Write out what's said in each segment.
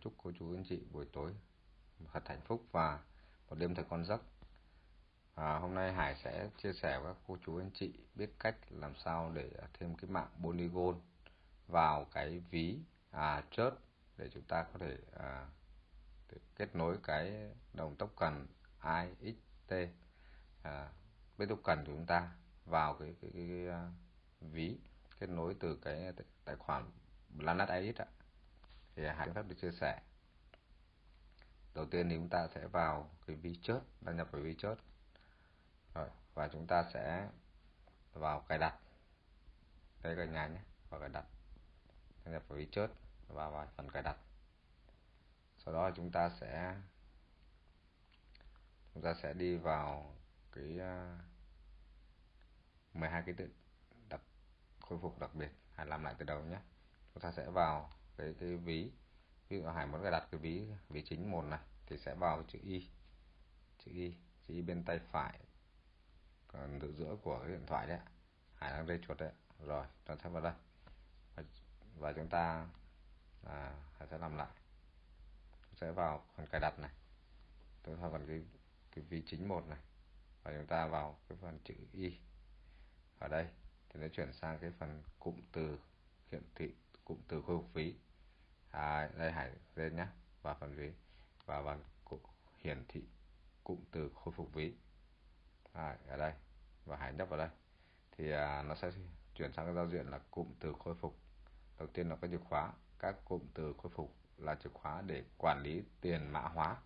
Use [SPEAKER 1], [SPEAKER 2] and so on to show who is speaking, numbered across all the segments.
[SPEAKER 1] chúc cô chú anh chị buổi tối thật hạnh phúc và một đêm thật con giấc. À, hôm nay Hải sẽ chia sẻ với các cô chú anh chị biết cách làm sao để thêm cái mạng Polygon vào cái ví à, chớt để chúng ta có thể à, để kết nối cái đồng tốc cần IXT à, bên tốc cần của chúng ta vào cái cái, cái, cái à, ví kết nối từ cái tài khoản Planet AX ạ thì Hải phép được chia sẻ. Đầu tiên thì chúng ta sẽ vào cái vi chớt đăng nhập vào vi chớt rồi, và chúng ta sẽ vào cài đặt. Đây cả nhà nhé, vào cài đặt. Đăng nhập vào vi chớt và vào phần cài đặt. Sau đó chúng ta sẽ, chúng ta sẽ đi vào cái à, 12 cái tự đặc, khôi phục đặc biệt. Hãy làm lại từ đầu nhé. Chúng ta sẽ vào cái cái ví. Ví dụ Hải muốn cài đặt cái ví ví chính một này thì sẽ vào chữ y. Chữ y chữ y bên tay phải còn giữa giữa của cái điện thoại đấy Hải đang đây chuột đấy rồi chúng ta vào đây. Và, và chúng ta à, Hải sẽ làm lại. Sẽ vào phần cài đặt này. Tôi vào phần cái cái ví chính một này. Và chúng ta vào cái phần chữ y. Ở đây thì nó chuyển sang cái phần cụm từ hiển thị cụm từ khôi phục phí à, đây hải lên nhé và phần ví. Và vào hiển thị cụm từ khôi phục ví. À, ở đây. Và hải nhấp vào đây. Thì à, nó sẽ chuyển sang cái giao diện là cụm từ khôi phục. Đầu tiên là cái chìa khóa. Các cụm từ khôi phục là chìa khóa để quản lý tiền mã hóa.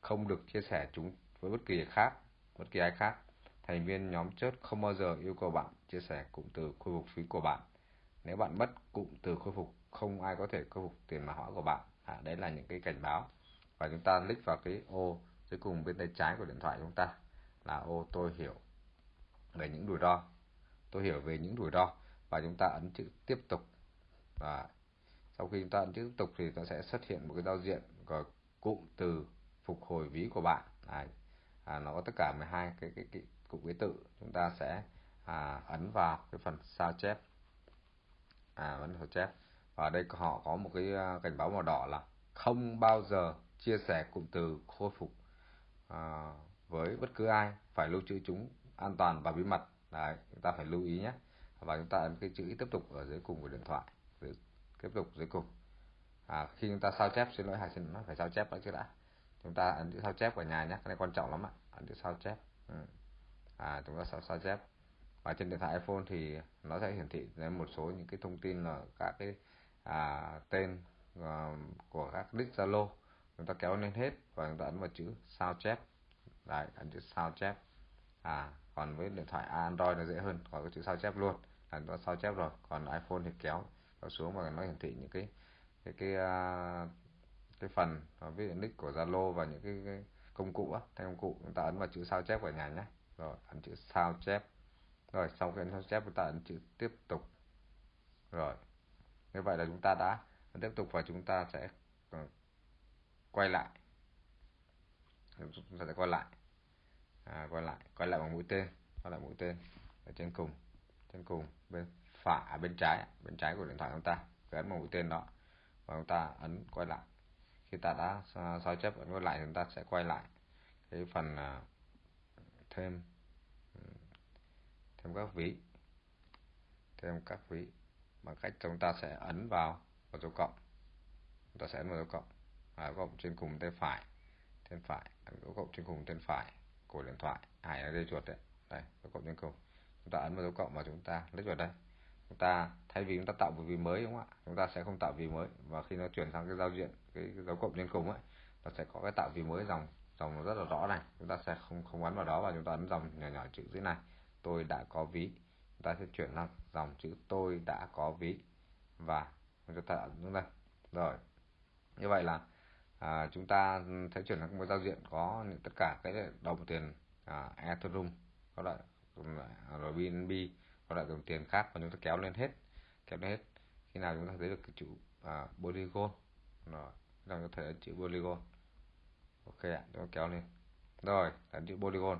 [SPEAKER 1] Không được chia sẻ chúng với bất kỳ khác bất kỳ ai khác. Thành viên nhóm chớt không bao giờ yêu cầu bạn chia sẻ cụm từ khôi phục phí của bạn. Nếu bạn mất cụm từ khôi phục không ai có thể khôi phục tiền mã hóa của bạn. À, đấy là những cái cảnh báo. Và chúng ta click vào cái ô dưới cùng bên tay trái của điện thoại chúng ta là ô tôi hiểu về những rủi ro. Tôi hiểu về những rủi ro và chúng ta ấn chữ tiếp tục. Và sau khi chúng ta ấn chữ tiếp tục thì nó sẽ xuất hiện một cái giao diện gọi cụm từ phục hồi ví của bạn. À, à, nó có tất cả 12 cái cái, cái cụm ký tự. Chúng ta sẽ à, ấn vào cái phần sao chép. À ấn sao chép và đây họ có một cái à, cảnh báo màu đỏ là không bao giờ chia sẻ cụm từ khôi phục à, với bất cứ ai. Phải lưu trữ chúng an toàn và bí mật. Đấy, chúng ta phải lưu ý nhé. Và chúng ta ấn cái chữ tiếp tục ở dưới cùng của điện thoại. Dưới, tiếp tục dưới cùng. À, khi chúng ta sao chép xin lỗi hải xin nó phải sao chép đã chứ đã. Chúng ta ấn chữ sao chép ở nhà nhé cái này quan trọng lắm ạ. Ấn chữ sao chép. Ừ. À, chúng ta sao sao chép. Và trên điện thoại iPhone thì nó sẽ hiển thị lên một số những cái thông tin là các cái à, tên à, của các nick Zalo. Chúng ta kéo lên hết và chúng ta ấn vào chữ sao chép. Đấy ấn chữ sao chép. À còn với điện thoại Android nó dễ hơn có cái chữ sao chép luôn. Là chúng ta sao chép rồi còn iPhone thì kéo kéo xuống và nó hiển thị những cái cái cái uh, cái phần ví dụ nick của Zalo và những cái, cái công cụ á, thay công cụ. Chúng ta ấn vào chữ sao chép ở nhà nhé. Rồi ấn chữ sao chép. Rồi sau khi ấn sao chép chúng ta ấn chữ tiếp tục. Rồi như vậy là chúng ta đã tiếp tục và chúng ta sẽ ờ, quay lại. Chúng ta sẽ quay lại. À, quay lại quay lại bằng mũi tên quay lại mũi tên ở trên cùng trên cùng bên phải à, bên trái bên trái của điện thoại chúng ta. Cứ ấn vào mũi tên đó và chúng ta ấn quay lại. Khi ta đã sao chép ấn quay lại chúng ta sẽ quay lại cái phần à, thêm ừ, thêm các ví thêm các ví bằng cách chúng ta sẽ ấn vào vào dấu cộng. Chúng ta sẽ ấn vào dấu cộng. À, cộng trên cùng tay phải. Trên phải. Ấn dấu cộng trên cùng tay phải của điện thoại. Hải là dây chuột đấy. Đây dấu cộng trên cùng. Chúng ta ấn vào dấu cộng và chúng ta lấy vào đây. Chúng ta thay vì chúng ta tạo một ví mới đúng không ạ? Chúng ta sẽ không tạo ví mới. Và khi nó chuyển sang cái giao diện cái, cái dấu cộng trên cùng ấy nó sẽ có cái tạo ví mới dòng dòng rất là rõ này. Chúng ta sẽ không không ấn vào đó và chúng ta ấn dòng nhỏ nhỏ chữ dưới này. Tôi đã có ví ta sẽ chuyển sang dòng chữ tôi đã có ví. Và chúng ta ấn xuống đây. Rồi như vậy là à, chúng ta sẽ chuyển sang một giao diện có những tất cả cái đồng tiền à, Ethereum có loại à, rồi BNB có loại đồng tiền khác và chúng ta kéo lên hết kéo lên hết. Khi nào chúng ta thấy được cái chữ à, Polygon. Rồi chúng ta có thể chữ Polygon. Ok ạ chúng ta kéo lên. Rồi là chữ polygon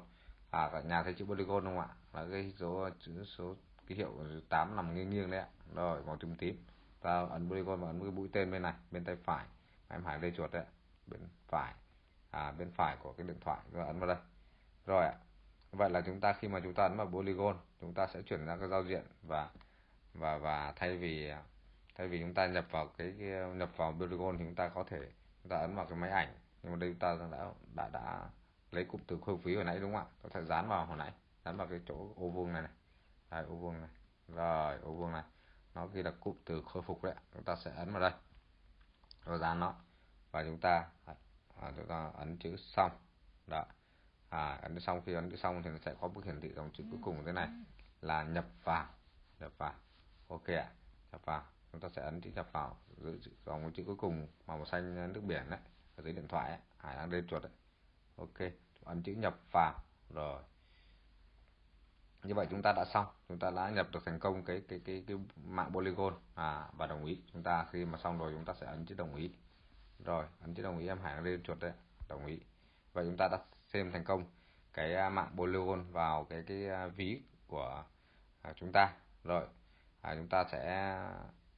[SPEAKER 1] à cả nhà thấy chữ polygon không ạ? Là cái số chữ số ký hiệu 8 nằm nghiêng nghiêng đấy ạ. Rồi màu tím tím. Ta ấn polygon và ấn cái mũi tên bên này bên tay phải. Em Hải lê chuột đấy bên phải. À bên phải của cái điện thoại. Rồi ấn vào đây. Rồi ạ. Vậy là chúng ta khi mà chúng ta ấn vào polygon chúng ta sẽ chuyển ra cái giao diện và và và thay vì thay vì chúng ta nhập vào cái, cái nhập vào polygon thì chúng ta có thể chúng ta ấn vào cái máy ảnh. Nhưng mà đây chúng ta đã đã đã lấy cụm từ khôi phí hồi nãy đúng không ạ? Có thể dán vào hồi nãy dán vào cái chỗ ô vuông này này. Đây ô vuông này. Rồi ô vuông này. Nó ghi là cụm từ khôi phục đấy chúng ta sẽ ấn vào đây. Rồi dán nó. Và chúng ta à, chúng ta ấn chữ xong. Đó. À, ấn xong. Khi ấn chữ xong thì nó sẽ có bước hiển thị dòng chữ cuối cùng thế này là nhập vào. Nhập vào. Ok ạ. Nhập vào. Chúng ta sẽ ấn chữ nhập vào giữ dòng chữ cuối cùng màu xanh nước biển đấy ở dưới điện thoại ấy. hải đang lên chuột đấy ok ấn chữ nhập vào. Rồi. Như vậy chúng ta đã xong. Chúng ta đã nhập được thành công cái cái cái cái mạng polygon. À và đồng ý. Chúng ta khi mà xong rồi chúng ta sẽ ấn chữ đồng ý. Rồi ấn chữ đồng ý em hải lên chuột đấy. Đồng ý. Vậy chúng ta đã xem thành công cái à, mạng polygon vào cái cái à, ví của à, chúng ta. Rồi à, chúng ta sẽ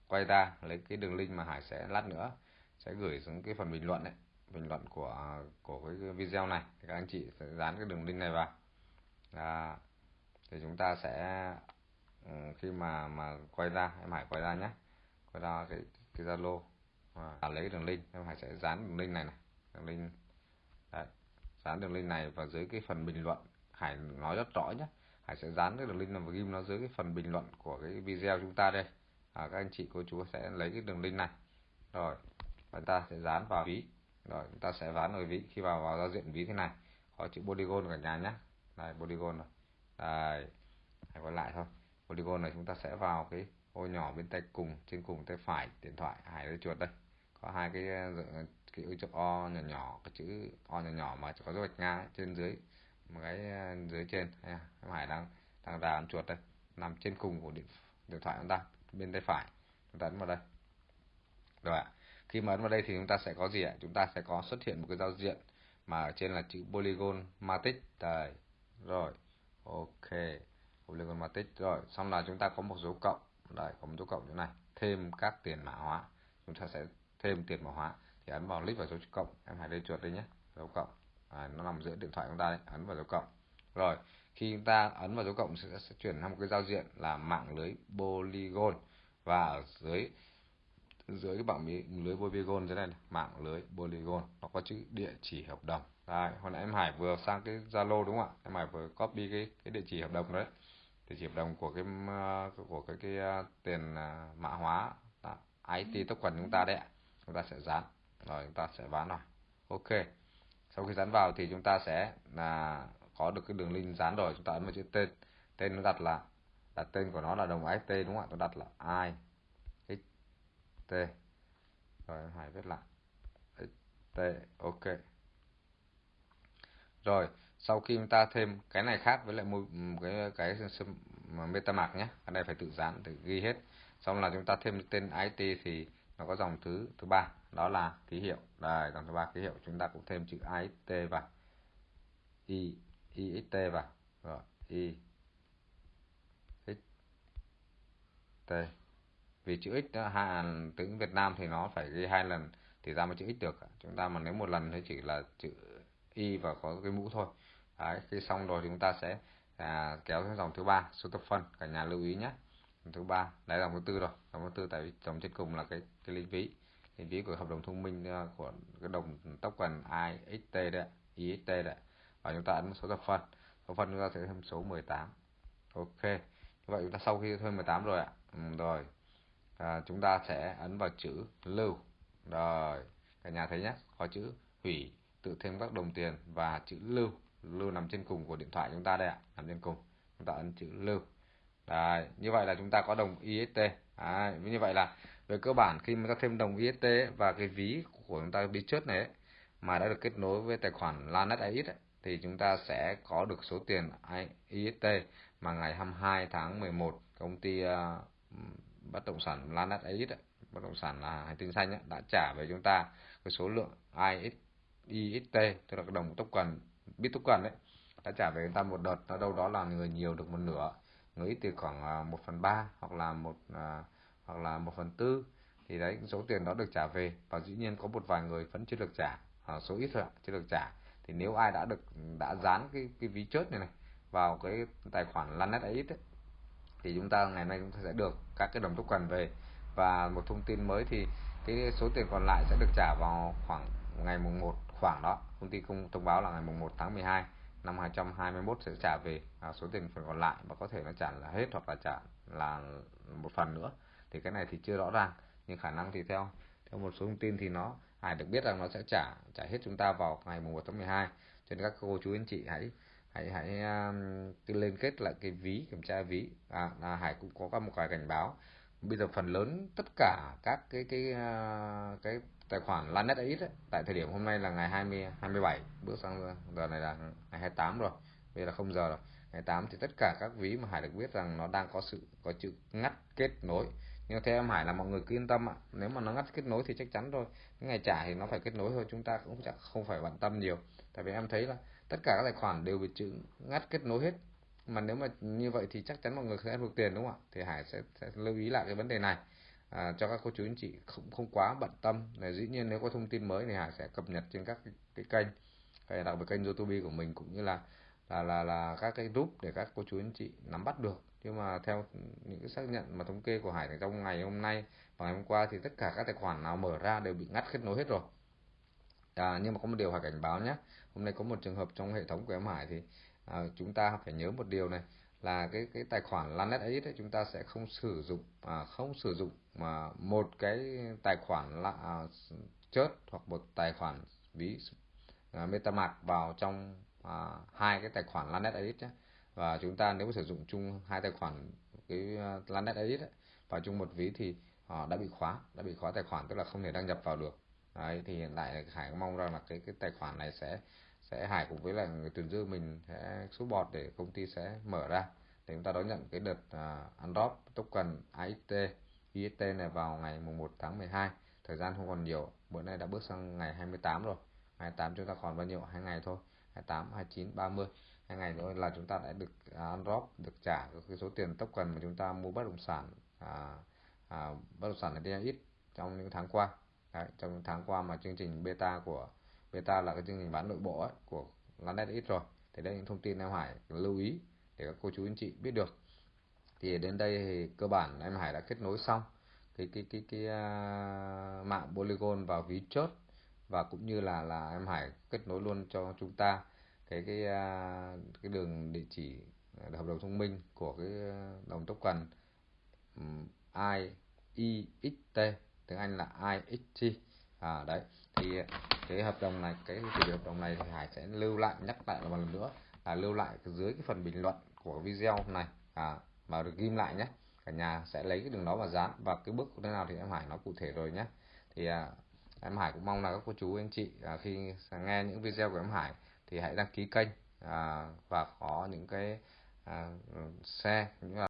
[SPEAKER 1] quay ra lấy cái đường link mà hải sẽ lát nữa sẽ gửi xuống cái phần bình luận đấy bình luận của của cái video này. Thì các anh chị sẽ dán cái đường link này vào. À, thì chúng ta sẽ ừ, khi mà mà quay ra em hải quay ra nhé. Quay ra cái cái zalo. À, lấy đường link em hải sẽ dán đường link này này. Đường link đấy dán đường link này vào dưới cái phần bình luận. Hải nói rất rõ nhé. Hải sẽ dán cái đường link này và ghim nó dưới cái phần bình luận của cái video chúng ta đây. À, các anh chị cô chú sẽ lấy cái đường link này. Rồi chúng ta sẽ dán vào ví rồi chúng ta sẽ ván ở ví khi vào vào giao diện ví thế này. Có chữ polygon cả nhà nhé. Đây, polygon rồi. Đây, hãy quay lại thôi. Polygon này chúng ta sẽ vào cái ô nhỏ bên tay cùng, trên cùng tay phải, điện thoại hải lấy chuột đây. Có hai cái cái chữ o nhỏ nhỏ, cái chữ o nhỏ nhỏ mà có dấu gạch ngang trên dưới, một cái, dưới trên. Em hải đang đang đà chuột đây. Nằm trên cùng của điện điện thoại chúng ta, bên tay phải. Chúng ta ấn vào đây. Rồi ạ khi mà ấn vào đây thì chúng ta sẽ có gì ạ? Chúng ta sẽ có xuất hiện một cái giao diện mà ở trên là chữ polygon Matrix đây rồi ok polygon Matrix rồi xong là chúng ta có một dấu cộng. Đây có một dấu cộng chỗ này. Thêm các tiền mã hóa. Chúng ta sẽ thêm tiền mã hóa thì ấn vào click vào dấu cộng. Em hãy lên chuột đi nhé. Dấu cộng. À, nó nằm giữa điện thoại chúng ta đấy. Ấn vào dấu cộng. Rồi khi chúng ta ấn vào dấu cộng sẽ, sẽ chuyển sang một cái giao diện là mạng lưới polygon. Và ở dưới dưới cái bảng lưới polygon thế này, này mạng lưới polygon nó có chữ địa chỉ hợp đồng. Đây hồi nãy em Hải vừa sang cái Zalo đúng không ạ? Em Hải vừa copy cái cái địa chỉ hợp đồng đấy. Địa chỉ hợp đồng của cái của cái cái, cái tiền à, mã hóa đó, IT token chúng ta đấy ạ. Chúng ta sẽ dán. Rồi chúng ta sẽ bán rồi. Ok. Sau khi dán vào thì chúng ta sẽ là có được cái đường link dán rồi. Chúng ta ấn vào chữ tên. Tên nó đặt là đặt tên của nó là đồng xt đúng không ạ? Tôi đặt là i x t. Rồi hải viết lại. T, ok. Rồi, sau khi chúng ta thêm cái này khác với lại một ừ, cái cái metamask nhé. Ở đây phải tự dán, tự ghi hết. Xong là chúng ta thêm tên it thì nó có dòng thứ thứ ba. Đó là ký hiệu. Đây, dòng thứ ba ký hiệu. Chúng ta cũng thêm chữ it vào. I IXT vào. Rồi, i x t vì chữ x đó, hai tiếng Việt Nam thì nó phải ghi hai lần thì ra một chữ x được. Chúng ta mà nếu một lần thì chỉ là chữ y và có cái mũ thôi. Đấy, khi xong rồi thì chúng ta sẽ à, kéo sang dòng thứ ba số tập phân cả nhà lưu ý nhé. Thứ ba đấy là dòng thứ tư rồi. Dòng thứ tư tại vì dòng trên cùng là cái cái linh ví. Linh ví của hợp đồng thông minh ờ, của cái đồng tốc token IXT đấy IXT đấy và chúng ta ấn số thập phân thập phân chúng ta sẽ thêm số 18 ok. Như vậy chúng ta sau khi thêm 18 rồi ạ. Ừ, rồi à, chúng ta sẽ ấn vào chữ lưu. Rồi cả nhà thấy nhé có chữ hủy tự thêm các đồng tiền và chữ lưu. Lưu nằm trên cùng của điện thoại chúng ta đây ạ nằm trên cùng. Chúng ta ấn chữ lưu. Đấy, như vậy là chúng ta có đồng IST. Đấy, như vậy là về cơ bản khi mà ta thêm đồng IST và cái ví của chúng ta ví trước này ấy, mà đã được kết nối với tài khoản Lanet AX ấy, thì chúng ta sẽ có được số tiền IST mà ngày 22 tháng 11 công ty uh, bất động sản Lanet Elite bất động sản là hành tinh xanh ấy, đã trả về chúng ta cái số lượng IXT tức là cái đồng token bit token đấy đã trả về chúng ta một đợt. Nó đâu đó là người nhiều được một nửa người ít thì khoảng à, một phần ba hoặc là một à, hoặc là một phần tư. Thì đấy số tiền đó được trả về. Và dĩ nhiên có một vài người vẫn chưa được trả à, số ít thôi chưa được trả. Thì nếu ai đã được đã dán cái cái ví chốt này này vào cái tài khoản Lanet ấy thì chúng ta ngày nay chúng ta sẽ được các cái đồng token về. Và một thông tin mới thì cái số tiền còn lại sẽ được trả vào khoảng ngày mùng 1 khoảng đó. Công ty công thông báo là ngày mùng 1 tháng 12 năm 2021 sẽ trả về. À, số tiền phần còn lại và có thể nó trả là hết hoặc là trả là một phần nữa. Thì cái này thì chưa rõ ràng nhưng khả năng thì theo theo một số thông tin thì nó Hải được biết rằng nó sẽ trả trả hết chúng ta vào ngày mùng 1 tháng 12 cho nên các cô chú anh chị hãy hãy hãy uh, liên kết lại cái ví kiểm tra ví. À, à Hải cũng có một cái cảnh báo. Bây giờ phần lớn tất cả các cái cái uh, cái tài khoản Lanet ấy đấy, tại thời điểm hôm nay là ngày 20 27 bước sang giờ này là ngày 28 rồi. Bây giờ là không giờ rồi. Ngày 8 thì tất cả các ví mà Hải được biết rằng nó đang có sự có chữ ngắt kết nối. Nhưng theo em Hải là mọi người cứ yên tâm ạ. Nếu mà nó ngắt kết nối thì chắc chắn rồi. Ngày trả thì nó phải kết nối thôi chúng ta cũng chắc không phải bận tâm nhiều. Tại vì em thấy là tất cả các tài khoản đều bị chữ ngắt kết nối hết. Mà nếu mà như vậy thì chắc chắn mọi người sẽ được tiền đúng không ạ? Thì Hải sẽ, sẽ lưu ý lại cái vấn đề này à, cho các cô chú anh chị không không quá bận tâm. Là dĩ nhiên nếu có thông tin mới thì Hải sẽ cập nhật trên các cái, cái kênh hay đặc biệt kênh YouTube của mình cũng như là là là là các cái group để các cô chú anh chị nắm bắt được. Nhưng mà theo những cái xác nhận mà thống kê của Hải trong ngày hôm nay và ngày hôm qua thì tất cả các tài khoản nào mở ra đều bị ngắt kết nối hết rồi à, nhưng mà có một điều phải cảnh báo nhé. Hôm nay có một trường hợp trong hệ thống của em Hải thì à, chúng ta phải nhớ một điều này là cái cái tài khoản Lanet ấy đấy chúng ta sẽ không sử dụng à, không sử dụng mà một cái tài khoản là à, chớt hoặc một tài khoản ví à, MetaMask vào trong à, hai cái tài khoản Lanet ấy nhé. Và chúng ta nếu sử dụng chung hai tài khoản cái à, Lanet ấy vào chung một ví thì họ đã bị khóa đã bị khóa tài khoản tức là không thể đăng nhập vào được đấy thì hiện tại Hải mong rằng là cái cái tài khoản này sẽ sẽ Hải cùng với là người tuyển dư mình sẽ số bọt để công ty sẽ mở ra. Để chúng ta đón nhận cái đợt à, uh, undrop token AXT IST này vào ngày mùng 1 tháng 12 thời gian không còn nhiều bữa nay đã bước sang ngày 28 rồi. 28 chúng ta còn bao nhiêu? Hai ngày thôi. 28 29 30 hai ngày nữa là chúng ta đã được uh, được trả cái số tiền token mà chúng ta mua bất động sản à, à, bất động sản là ít trong những tháng qua. Đấy, trong tháng qua mà chương trình beta của beta là cái chương trình bán nội bộ ấy, của Lanet ít rồi. Thì đây những thông tin em Hải lưu ý để các cô chú anh chị biết được. Thì đến đây thì cơ bản em Hải đã kết nối xong cái cái cái cái, uh, mạng Polygon vào ví chốt và cũng như là là em Hải kết nối luôn cho chúng ta cái cái à, cái đường địa chỉ à, hợp đồng thông minh của cái đồng đồng token i IXT tiếng Anh là IXT à đấy thì cái hợp đồng này cái chủ đề hợp đồng này thì Hải sẽ lưu lại nhắc lại một lần nữa là lưu lại dưới cái phần bình luận của video này. À mà được ghim lại nhé. Cả nhà sẽ lấy cái đường đó và dán và cái bước thế nào thì em Hải nói cụ thể rồi nhé. Thì à, em Hải cũng mong là các cô chú anh chị à, khi nghe những video của em Hải thì hãy đăng ký kênh à, và có những cái à, xe những là